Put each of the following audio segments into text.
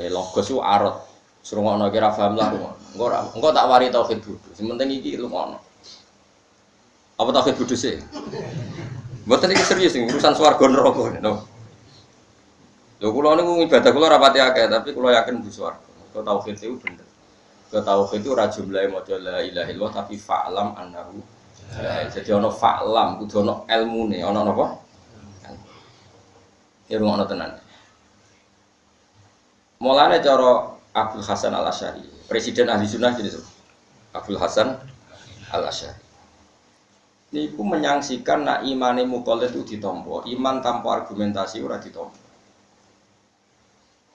Eh logos itu arot. Suruh ngono kira paham lah. Engko engko tak wari tauhid bodho. Sing penting iki. Apa tauhid bodho sih? Mboten iki serius sing urusan swarga neraka no. Lho kula niku ibadah kula rapati akeh tapi kula yakin bu swarga. Kok tauhid itu bener. Kok tauhid itu ora jumlahe maca la ilaha illallah tapi fa'lam annahu jadi ono fa'lam kudu ono ilmune, ono napa? Ya ngono tenan. Mulane cara Abdul Hasan Al Asyari, Presiden Ahli Sunnah jadi Abdul Hasan Al Asyari. Niku menyangsikan nak imane mukallaf itu ditompo, iman tanpa argumentasi ora ditompo.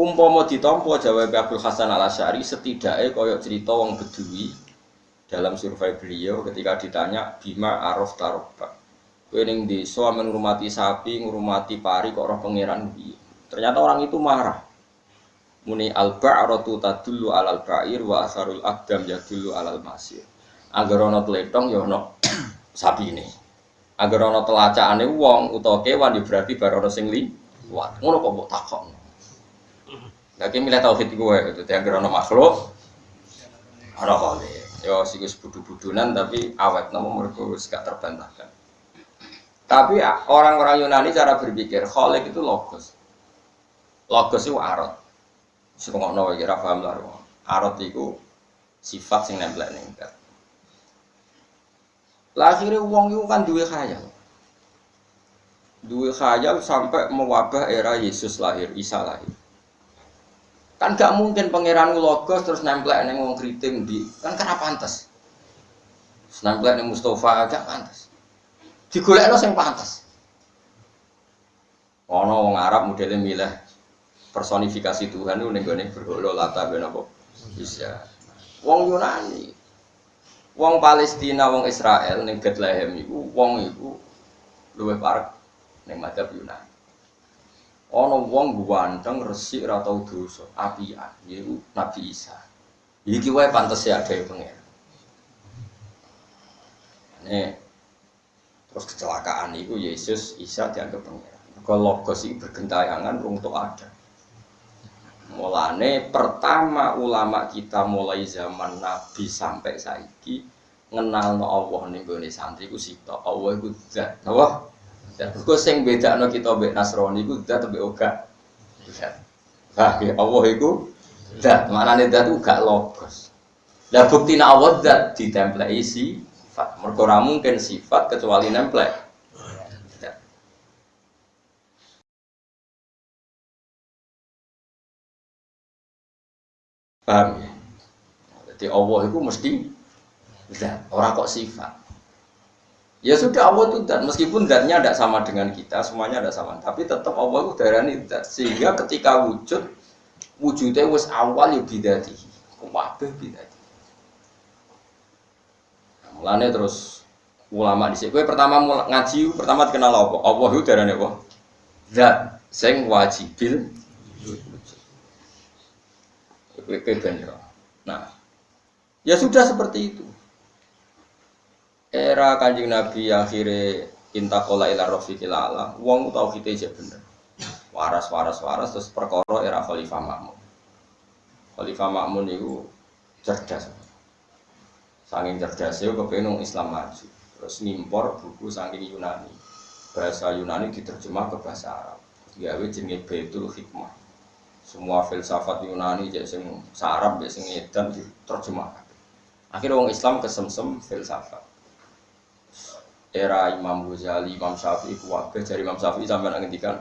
Umpama ditompo jawab Abdul Hasan Al Asyari setidaknya koyok cerita wong Bedui dalam survei beliau ketika ditanya bima araf taroba. Kowe ning desa ngurmati sapi, ngurmati pari kok roh pangeran Ternyata orang itu marah muni al ba'ratu tadullu alal ba'ir wa asarul aqdam yadullu alal masir. Agar ana tletong ya ana sapine agar ana telacakane wong utawa kewan ya berarti bar ana sing liwat ngono kok mbok takon lagi milih tauhid gue itu agar ana makhluk ana kali ya sikus budu-budunan tapi awet namun mereka wis gak terbantahkan. Tapi orang-orang Yunani cara berpikir kholik itu logos. Logos itu arot Serungokno iki ra paham lah. Arot iku sifat sing nempel ning dat. Lahirnya wong itu kan duwe khayal. Duwe khayal sampai mewabah era Yesus lahir, Isa lahir. Kan gak mungkin pangeran logos terus nempel ning wong kriting di kan karena pantas. Nempel ning Mustafa gak pantas. Digolekno sing pantas. Ono wong Arab modelnya milih personifikasi Tuhan itu nih gue berholo lata ben bisa. Wong Yunani. Wong Palestina wong Israel nih Bethlehem itu wong itu luwih parek nih madhab Yunani. Ono wong ganteng resik ora tau dosa apian yaiku Nabi Isa. Iki wae pantes ya ada pengen. Ini terus kecelakaan itu Yesus Isa dianggap pengen. Kalau logos itu bergentayangan untuk ada Mulane pertama ulama kita mulai zaman Nabi sampai saiki ngenal no Allah nih gue santri ku sito. Allah iku zat Allah gue sing beda no kita be Nasrani ku zat be oga zat. Ah Allah iku zat. Mana nih zat gak logos. Dan bukti Allah zat ditemplei sifat. Mereka mungkin sifat kecuali nemplek Paham ya? Jadi Allah itu mesti zat, orang kok sifat. Ya sudah Allah itu dan meskipun zatnya tidak sama dengan kita, semuanya tidak sama, tapi tetap Allah itu darani zat. Sehingga ketika wujud, wujudnya wis awal ya bidati. Kabeh bidati. Nah, mulane terus ulama di sini. pertama ngaji pertama dikenal apa? Allah itu darani apa? Zat sing wajibil Nah, ya sudah seperti itu. Era kanjeng Nabi akhirnya intakola ila rofiqil ala, wong tau kita aja bener. Waras, waras, waras, terus perkara era Khalifah Makmun. Khalifah Makmun itu cerdas. Saking cerdasnya kepenung Islam maju. Terus nimpor buku saking Yunani. Bahasa Yunani diterjemah ke bahasa Arab. Gawe jenenge Baitul Hikmah semua filsafat Yunani jadi sing sarap jadi sing edan diterjemahkan. Akhirnya orang Islam kesemsem filsafat. Era Imam Ghazali, Imam Syafi'i, kuwabe dari Imam Syafi'i sampai ngendikan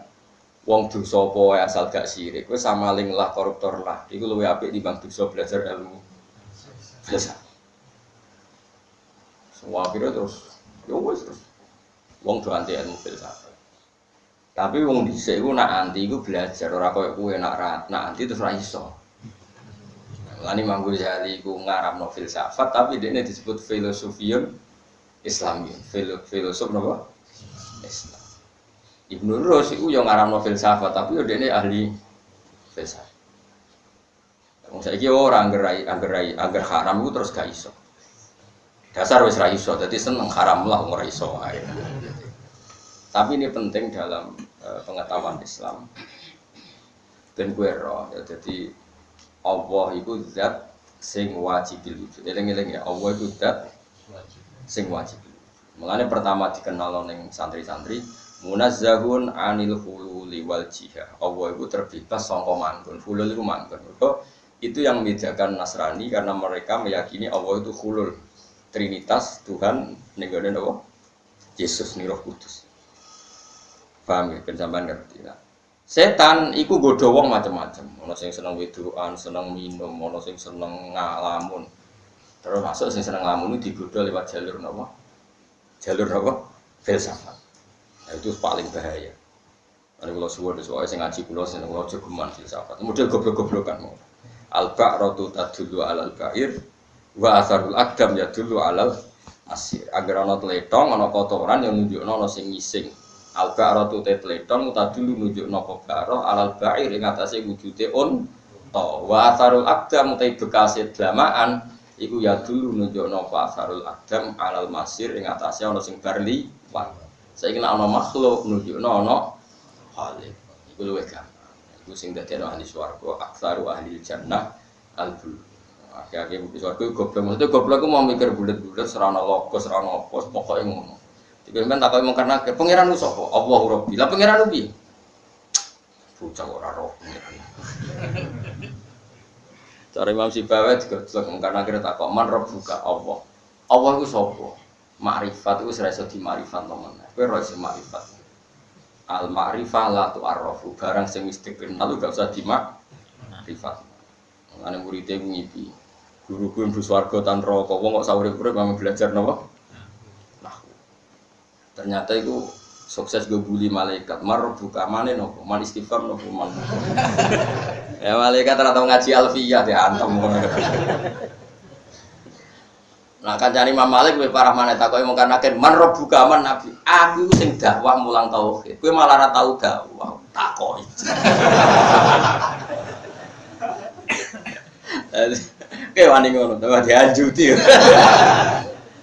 wong dosa apa asal gak sirik kowe samaling lah koruptor lah. Iku luwih apik timbang dosa belajar ilmu filsafat. Semua akhirnya terus ya terus. Wong do anti ilmu filsafat tapi wong dhisik iku nak anti iku belajar ora koyo kowe nak nak anti terus ora iso. Lani Manggu Jali iku ngaramno filsafat tapi dia disebut filosofiun Islami. Filo, filosof napa? Islam. Ibnu Rus iku yo ngaramno filsafat tapi yo dene ahli filsafat. Wong saiki ora angger angger angger haram iku terus gak iso. Dasar wis ra iso, dadi seneng haram lah ora iso ae. Tapi ini penting dalam uh, pengetahuan Islam. Dan gue roh, ya, jadi Allah itu zat sing wajib wujud. Eling-eling ya, Allah itu zat sing wajib. Mulane pertama dikenal ning santri-santri munazzahun anil hululi wal jihah. Allah itu terbebas sangka manggon. Hulul itu manggon. itu yang membedakan Nasrani karena mereka meyakini Allah itu hulul. Trinitas Tuhan ning Allah. Yesus nih Roh Kudus. Paham ya? Ben ngerti. Nah, Setan iku godho wong macam-macam. Ono sing seneng wedokan, seneng minum, ono sing seneng ngalamun. Terus masuk sing seneng ngalamun itu digodho lewat jalur napa? Jalur napa? Filsafat. Nah, itu paling bahaya. Ini kalau suwon soalnya sing ngaji kulo sing kulo jogeman filsafat. Model goblok-goblokan mau. Al-ba'ratu alal ba'ir wa asarul akdam ya dulu alal asir. Agar ana tletong, ana kotoran yang nunjukno ana sing ngising al ba'ratu te tletong dulu nunjuk nopo baro alal ba'ir ing atase wujude on to. Wa atharul aqdam te bekase dlamaan iku ya dulu nunjuk nopo atharul aqdam alal masir ing atase ana sing barli wan saiki nek ana makhluk nunjuk ana khaliq. Iku luwih gampang. Iku sing dadi ahli swarga aktsaru ahli jannah al bul akhirnya bukti swarga goblok. Maksudnya goblok mau mikir bulat-bulat serana logos serana pokoknya ngono Ibrahim tak kau karena ke pangeran sapa? Allah Rabbi. Lah pangeran piye? Bocah ora roh. Cara Imam Sibawa juga jelek karena kira tak kok man buka Allah. Allah itu sapa? Makrifat itu serasa di makrifat teman. Kowe ora iso makrifat. Al makrifah la tu arrafu. Barang sing wis dikenal gak usah di makrifat. Ana muridé ngipi. Guru-guru swarga tan rokok wong kok sahur-urip belajar napa? Ternyata itu sukses gue bully malaikat. Mar buka mana nopo? Man istighfar nopo? Man ya malaikat ternyata ngaji alfiyah ya antem. Nah kan cari Imam Malik gue parah mana tak kau mau karena kan man buka man nabi. Aku sing dakwah mulang tauhid. Gue malah rata tahu dakwah takoi. Kayak wani ngono dakwah dianjuti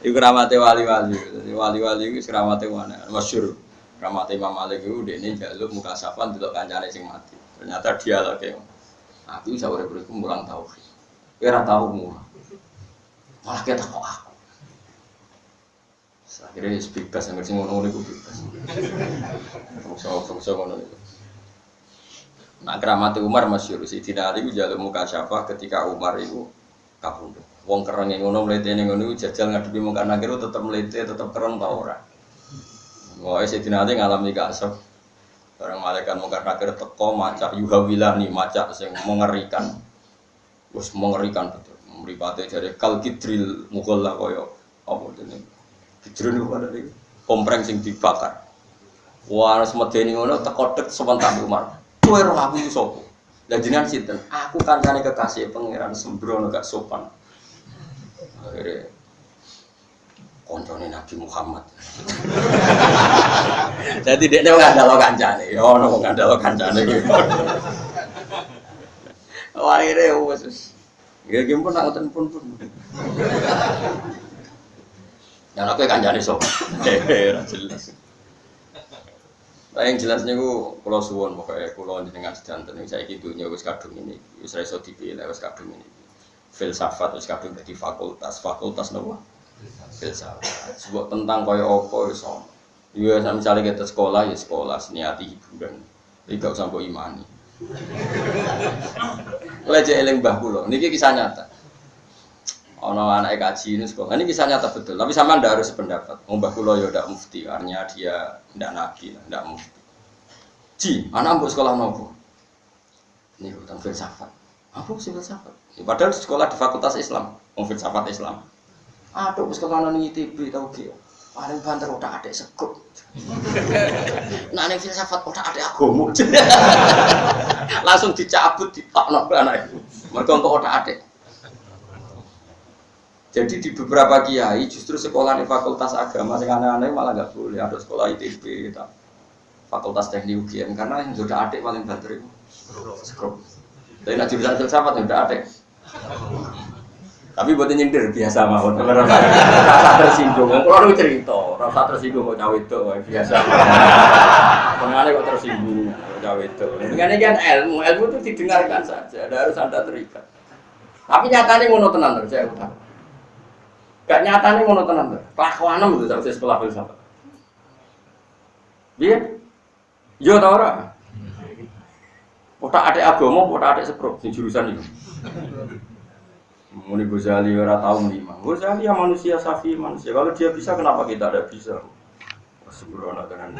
Iku ramate wali-wali. Wali-wali iku ramate mana? Masyhur. Ramate Imam Malik iku ini jaluk muka safan delok kancane sing mati. Ternyata dia lagi. Aku bisa urip urip mulang tauhid. Kowe ora tau. Malah kita kok aku. Akhirnya bebas, yang sing ngono-ngono itu bebas. Fungsi-fungsi ngono itu. Nah keramat Umar masyur, Ali jaluk muka syafa ketika Umar itu kabundut. Wong kereng yang ngono melete yang ngono jajal ngadepi muka nakir tetap melete tetap keren tau ora. Wah, si dinate ngalami kasep. Barang malaikat muka nakir teko macak yuhawilah nih macak sing mengerikan. Wes mengerikan betul. Mripate jare kal kidril mughalla koyo apa jenenge. Kidril niku dari kompreng sing dibakar. Wah, harus medeni ngono teko dek sebentar Umar. Kowe roh aku sapa? Lah jenengan sinten? Aku kancane kekasih pangeran sembrono gak sopan akhirnya Nabi Muhammad. Jadi dia nggak ada lo kancane, ya ono nggak ada lo kancane gitu. Akhirnya wes, gak gim pun ngoten pun pun. Dan aku kancane sok, jelas. Nah, yang jelasnya ku pulau suwon pokoknya tengah sedanten ini saya gitu wis kadung ini wis reso dipilih wis kadung ini filsafat wis kadung dadi fakultas. Fakultas nopo? Filsafat. Sebuah tentang kaya apa iso ya misalnya kita sekolah ya sekolah niati hiburan. Iki gak usah imani. Oleh eling mbah kula niki kisah nyata. Ono anak kaji ini sekolah ini kisah nyata betul. Tapi sama ndak harus pendapat mbah kula ya ndak mufti artinya dia ndak nabi ndak mufti. Ji anak mbok sekolah nopo? Ini tentang filsafat apa sih filsafat Ya, padahal sekolah di Fakultas Islam, mau filsafat Islam. Aduh, sekolah nang ITB tau ki. Paling banter udah ada segup. Nah, ning filsafat udah ada agama. Langsung dicabut ditokno anak itu. Mereka untuk udah ada. Jadi di beberapa kiai justru sekolah di fakultas agama yang aneh-aneh malah nggak boleh ada sekolah ITB, fakultas teknik UGM karena yang sudah adik paling banter itu. Skrup. Tapi nak jurusan filsafat sudah adik. Tapi buat nyindir biasa mawon. Rasa tersinggung. Kalau lu cerita, rasa tersinggung kok cawe itu biasa. Pengen kok tersinggung kok cawe itu. Ini kan ilmu, ilmu itu didengarkan saja. Ada harus anda terikat. Tapi nyatanya ngono tenan terus saya utang. Gak nyatanya ngono tenan terus. Kelakuanem itu saya sekolah filsafat. Iya? Yo tau ora? Potak adik agama, potak adik sepro, sing jurusan itu. Muni Ghazali ora tahu lima. Ghazali ya manusia safi manusia. Kalau dia bisa kenapa kita tidak bisa? Sembrono tenan.